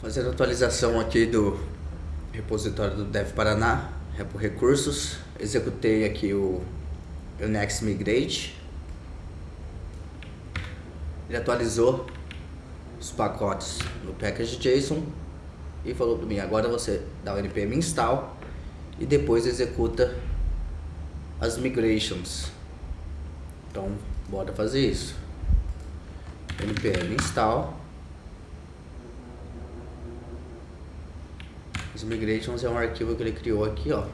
Fazendo atualização aqui do repositório do Dev Paraná, Repo Recursos. Executei aqui o, Next Migrate. Ele atualizou os pacotes no package JSON e falou para mim, agora você dá o npm install e depois executa as migrations. Então, bora fazer isso. npm install Os migrations é um arquivo que ele criou aqui, ó.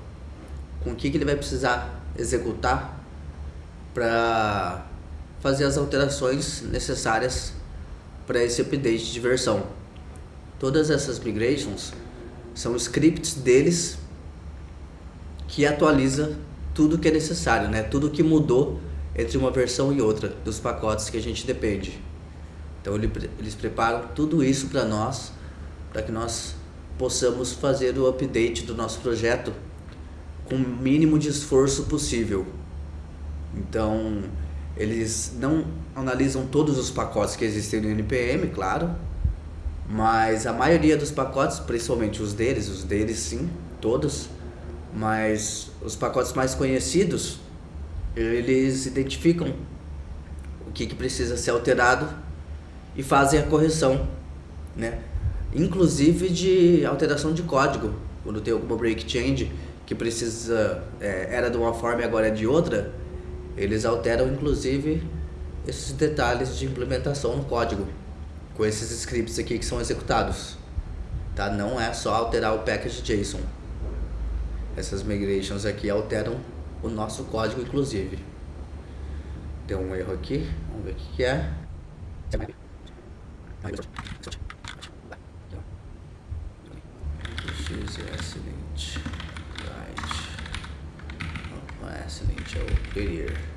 Com o que, que ele vai precisar executar para fazer as alterações necessárias para esse update de versão. Todas essas migrations são scripts deles que atualiza tudo que é necessário, né? Tudo que mudou entre uma versão e outra dos pacotes que a gente depende. Então eles preparam tudo isso para nós, para que nós possamos fazer o update do nosso projeto com o mínimo de esforço possível. Então, eles não analisam todos os pacotes que existem no NPM, claro, mas a maioria dos pacotes, principalmente os deles, os deles sim, todos, mas os pacotes mais conhecidos, eles identificam o que, que precisa ser alterado e fazem a correção, né? Inclusive de alteração de código, quando tem alguma break change que precisa, é, era de uma forma e agora é de outra, eles alteram inclusive esses detalhes de implementação no código, com esses scripts aqui que são executados. Tá? Não é só alterar o package JSON. Essas migrations aqui alteram o nosso código inclusive. Deu um erro aqui, vamos ver o que, que é. assassinate. Right. Assassinate video.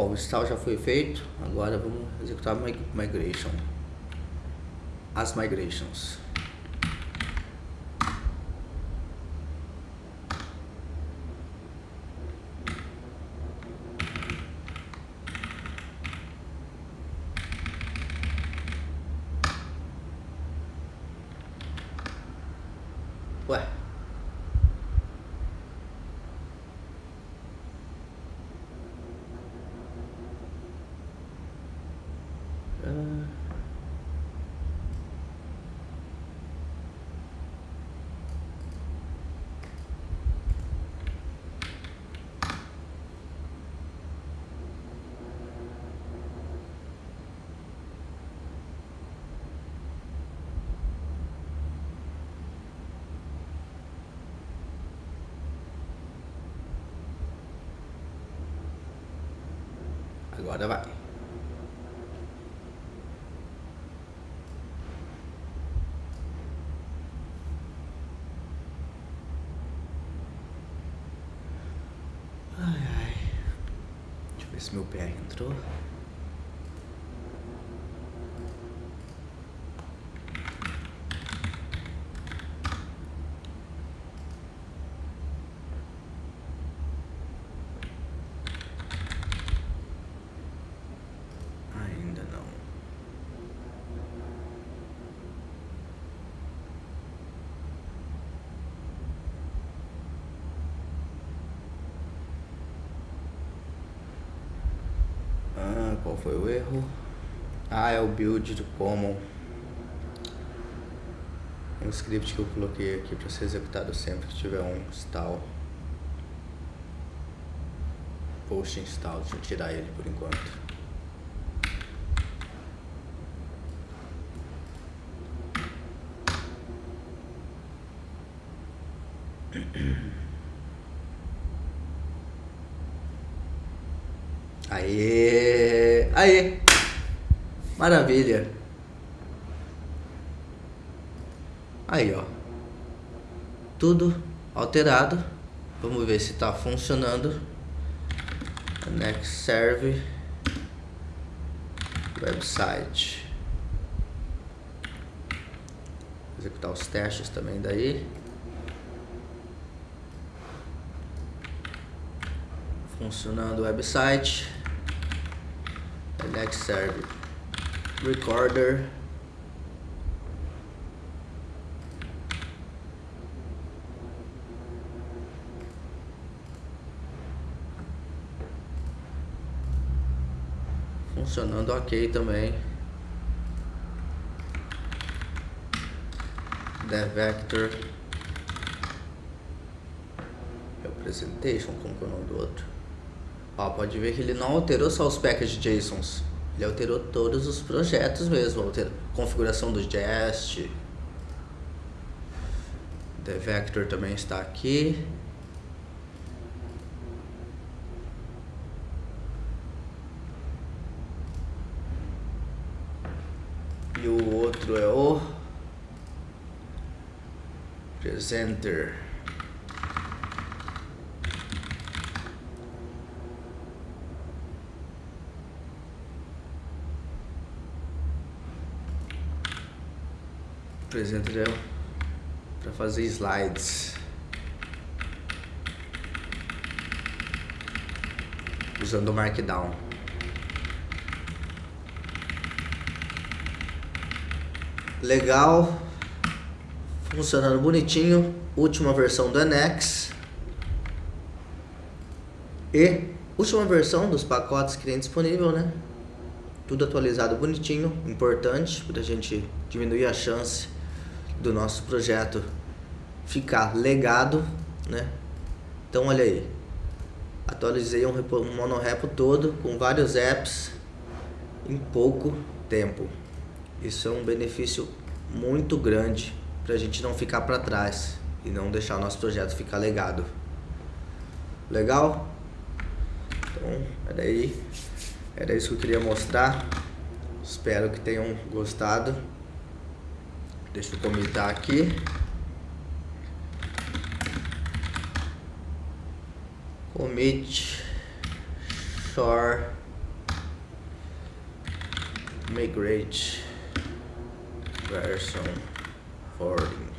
Bom, o install já foi feito, agora vamos executar a migration. As migrations. Vai. Ai, ai. Deixa eu ver se meu pé entrou. Foi o erro? Ah, é o build do common. Um script que eu coloquei aqui para ser executado sempre que tiver um install. Post install, deixa eu tirar ele por enquanto. Aê! Aê! Maravilha! Aí, ó. Tudo alterado. Vamos ver se está funcionando. Next serve website. Executar os testes também daí. Funcionando o website. Next serve recorder. Funcionando ok também. The vector representation, como que é o nome do outro? Ó, pode ver que ele não alterou só os package JSONs. Ele alterou todos os projetos mesmo. Alterou configuração do Jest. The Vector também está aqui. E o outro é o Presenter. Presenter é para fazer slides. Usando o Markdown. Legal. Funcionando bonitinho. Última versão do NX. E última versão dos pacotes que tem disponível, né? Tudo atualizado bonitinho, importante para a gente diminuir a chance do nosso projeto ficar legado, né? Então olha aí, atualizei um, um monorepo todo com vários apps em pouco tempo. Isso é um benefício muito grande para a gente não ficar para trás e não deixar o nosso projeto ficar legado. Legal? Então, era aí, era isso que eu queria mostrar. Espero que tenham gostado. Deixa eu comentar aqui. Commit shore migrate version forwarding.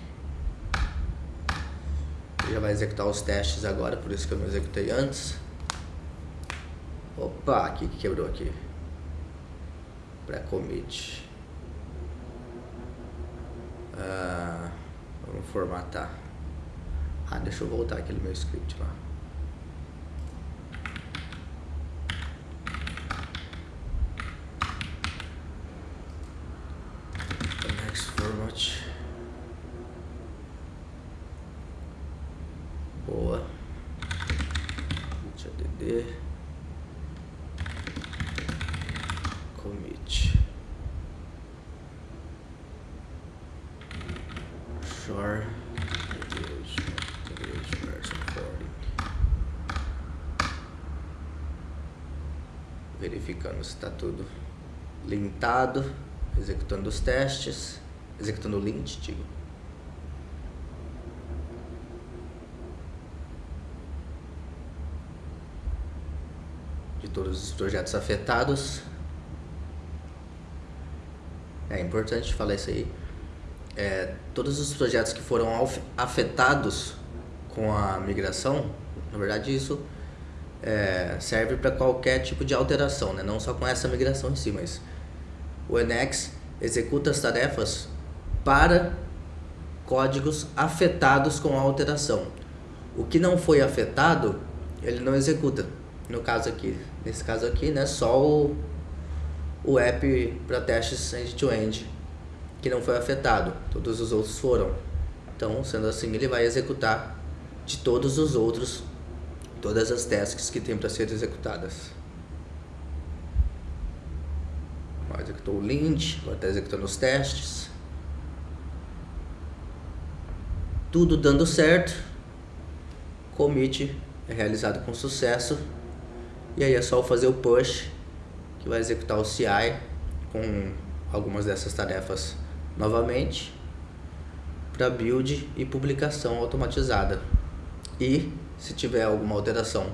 Já vai executar os testes agora, por isso que eu não executei antes. Opa, o que quebrou aqui? Pré-commit. Ah, vamos formatar. Ah, deixa eu voltar aquele meu script lá. Next format. Boa. HDD. Commit. Shore. Verificando se está tudo lintado, executando os testes, executando o lint, digo. De todos os projetos afetados. É importante falar isso aí é, todos os projetos que foram afetados com a migração, na verdade isso é, serve para qualquer tipo de alteração, né? não só com essa migração em si, mas o Enex executa as tarefas para códigos afetados com a alteração. O que não foi afetado, ele não executa. No caso aqui, nesse caso aqui, né, só o, o app para testes end-to-end, que não foi afetado, todos os outros foram. Então, sendo assim, ele vai executar de todos os outros, todas as tasks que tem para ser executadas. Executou o lint, agora está executando os testes. Tudo dando certo. Commit é realizado com sucesso. E aí é só fazer o push, que vai executar o CI com algumas dessas tarefas novamente para build e publicação automatizada. E se tiver alguma alteração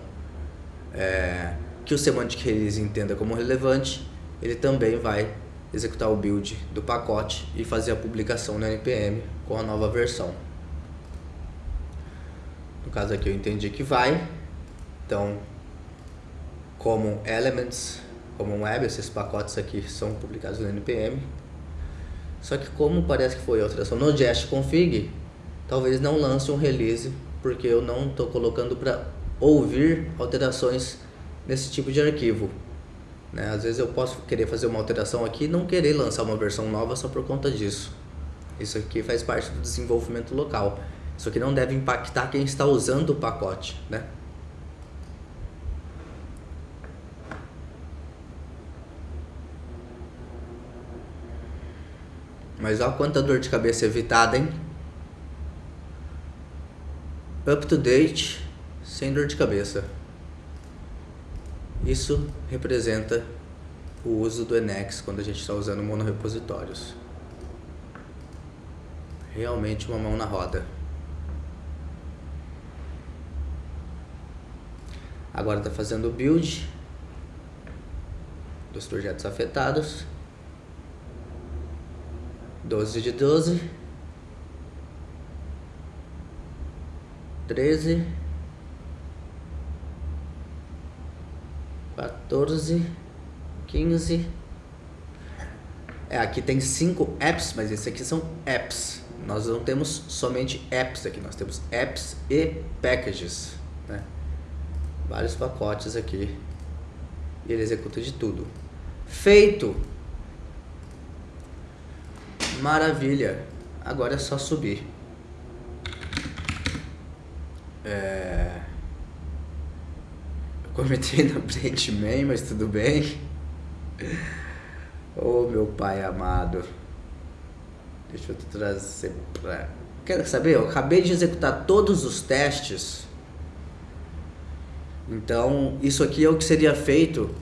é, que o Semantic Release entenda como relevante, ele também vai executar o build do pacote e fazer a publicação no NPM com a nova versão. No caso aqui eu entendi que vai, então como Elements, como Web, esses pacotes aqui são publicados no NPM. Só que como parece que foi alteração no Jest config, talvez não lance um release, porque eu não estou colocando para ouvir alterações nesse tipo de arquivo. Né? Às vezes eu posso querer fazer uma alteração aqui e não querer lançar uma versão nova só por conta disso. Isso aqui faz parte do desenvolvimento local. Isso aqui não deve impactar quem está usando o pacote, né? Mas olha quanta dor de cabeça evitada, hein? Up to date, sem dor de cabeça. Isso representa o uso do Enex quando a gente está usando monorepositórios. Realmente uma mão na roda. Agora está fazendo o build dos projetos afetados. 12 de 12. 13. 14, 15. É, aqui tem cinco apps, mas esses aqui são apps. Nós não temos somente apps aqui, nós temos apps e packages, né? Vários pacotes aqui. E ele executa de tudo. Feito! Maravilha! Agora é só subir. É... Comentei no Man, mas tudo bem. Oh, meu pai amado. Deixa eu trazer pra... Quero saber? Eu acabei de executar todos os testes. Então, isso aqui é o que seria feito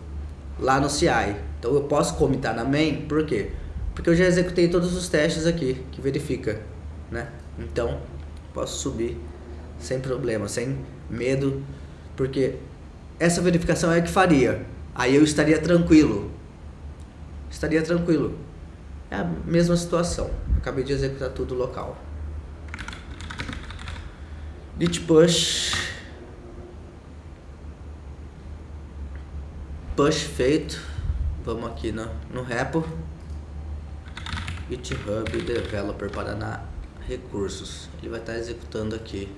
lá no CI. Então, eu posso comitar na main, por quê? Porque eu já executei todos os testes aqui, que verifica, né? Então, posso subir sem problema, sem medo, porque essa verificação é que faria. Aí eu estaria tranquilo. Estaria tranquilo. É a mesma situação. Acabei de executar tudo local. Git push. Push feito. Vamos aqui no, no repo. GitHub Developer Paraná Recursos. Ele vai estar executando aqui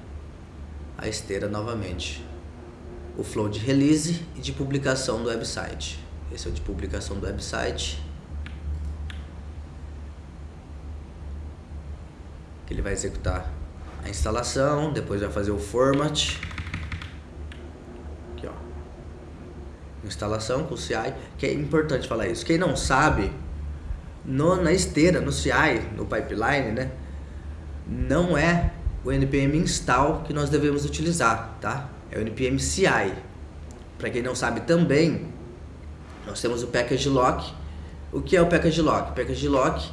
a esteira novamente o flow de release e de publicação do website. Esse é o de publicação do website. Ele vai executar a instalação, depois vai fazer o format. Aqui, ó. Instalação com o CI, que é importante falar isso. Quem não sabe, no, na esteira, no CI, no pipeline, né? Não é o npm install que nós devemos utilizar, tá? é o npm CI. Para quem não sabe também, nós temos o package lock. O que é o package lock? O package lock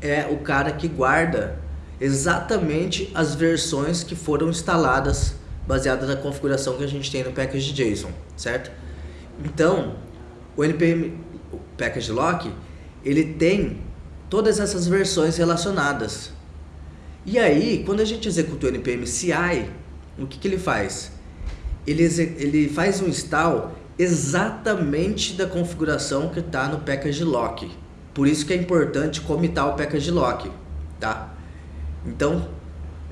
é o cara que guarda exatamente as versões que foram instaladas baseadas na configuração que a gente tem no package JSON, certo? Então, o npm o package lock, ele tem todas essas versões relacionadas. E aí, quando a gente executa o npm CI, o que, que ele faz? ele, ele faz um install exatamente da configuração que está no package lock. Por isso que é importante comitar o package lock, tá? Então,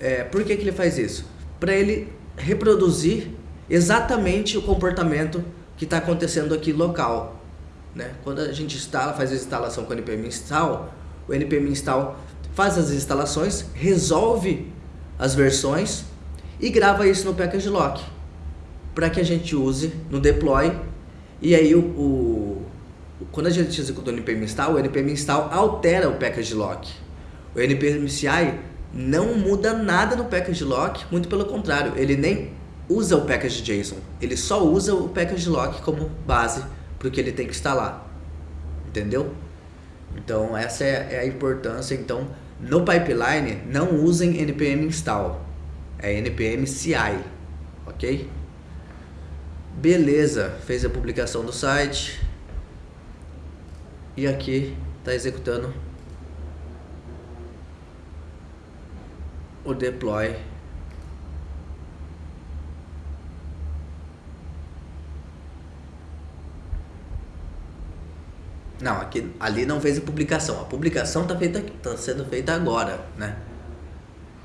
é, por que, que ele faz isso? Para ele reproduzir exatamente o comportamento que está acontecendo aqui local. né? Quando a gente instala, faz a instalação com o npm install, o npm install faz as instalações, resolve as versões e grava isso no package lock para que a gente use no deploy e aí o, o quando a gente executa o npm install, o npm install altera o package lock. O npm CI não muda nada no package lock, muito pelo contrário, ele nem usa o package JSON, ele só usa o package lock como base para o que ele tem que instalar, entendeu? Então essa é, é a importância, então no pipeline não usem npm install, é npm CI, ok? Beleza, fez a publicação do site. E aqui está executando o deploy Não, aqui, ali não fez a publicação. A publicação está feita, tá sendo feita agora, né?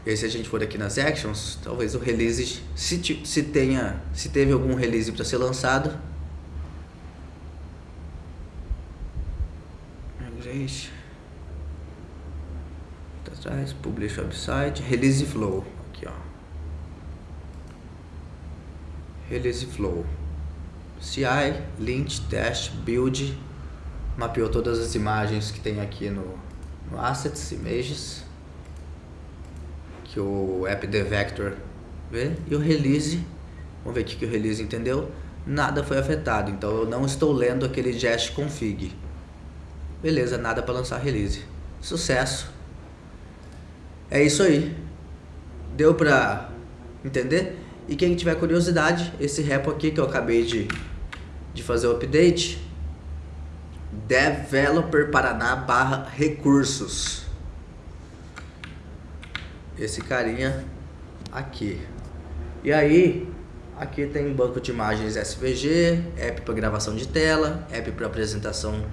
E aí, se a gente for aqui nas actions, talvez o release, se, se tenha, se teve algum release para ser lançado, Migrate, atrás, publish website, release flow, aqui ó, release flow, CI, lint, test, build, mapeou todas as imagens que tem aqui no, no Assets, Images, que o AppDevector vê, e o Release, vamos ver o que o Release entendeu, nada foi afetado, então eu não estou lendo aquele Jest Config. Beleza, nada para lançar Release. Sucesso! É isso aí. Deu para entender? E quem tiver curiosidade, esse repo aqui que eu acabei de, de fazer o update, Developer Paraná barra recursos. Esse carinha aqui. E aí, aqui tem banco de imagens SVG, app para gravação de tela, app para apresentação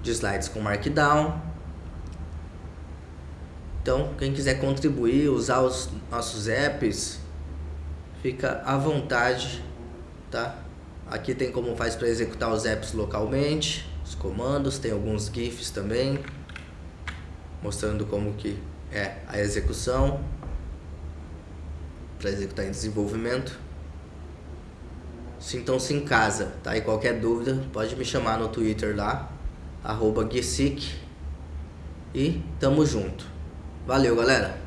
de slides com Markdown. Então, quem quiser contribuir, usar os nossos apps, fica à vontade, tá? Aqui tem como faz para executar os apps localmente os comandos, tem alguns GIFs também, mostrando como que é a execução para executar em desenvolvimento. Sintam-se em casa, tá? E qualquer dúvida pode me chamar no Twitter lá, arroba E tamo junto. Valeu, galera!